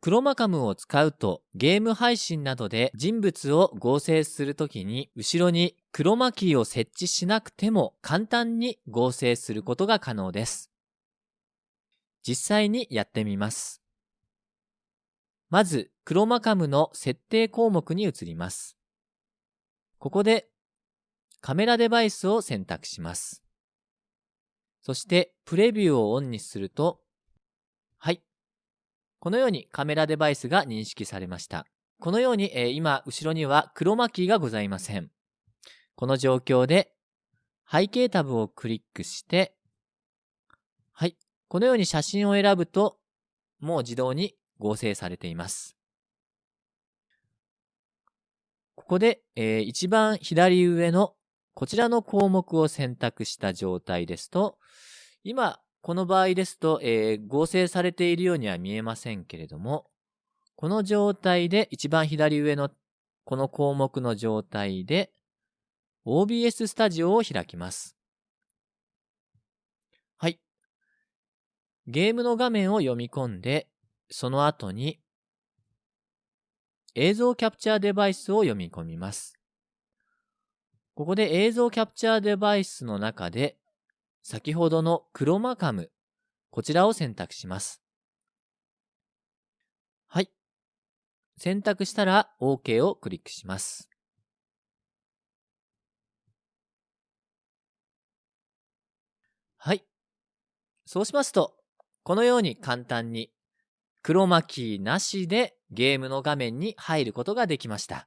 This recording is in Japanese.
クロマカムを使うとゲーム配信などで人物を合成するときに後ろにクロマキーを設置しなくても簡単に合成することが可能です。実際にやってみます。まず、クロマカムの設定項目に移ります。ここでカメラデバイスを選択します。そしてプレビューをオンにすると、このようにカメラデバイスが認識されました。このように、えー、今、後ろにはクロマキーがございません。この状況で、背景タブをクリックして、はい。このように写真を選ぶと、もう自動に合成されています。ここで、えー、一番左上のこちらの項目を選択した状態ですと、今、この場合ですと、えー、合成されているようには見えませんけれども、この状態で一番左上のこの項目の状態で OBS スタジオを開きます。はい。ゲームの画面を読み込んで、その後に映像キャプチャーデバイスを読み込みます。ここで映像キャプチャーデバイスの中で先ほどのクロマカム、こちらを選択します。はい。選択したら OK をクリックします。はい。そうしますと、このように簡単にクロマキーなしでゲームの画面に入ることができました。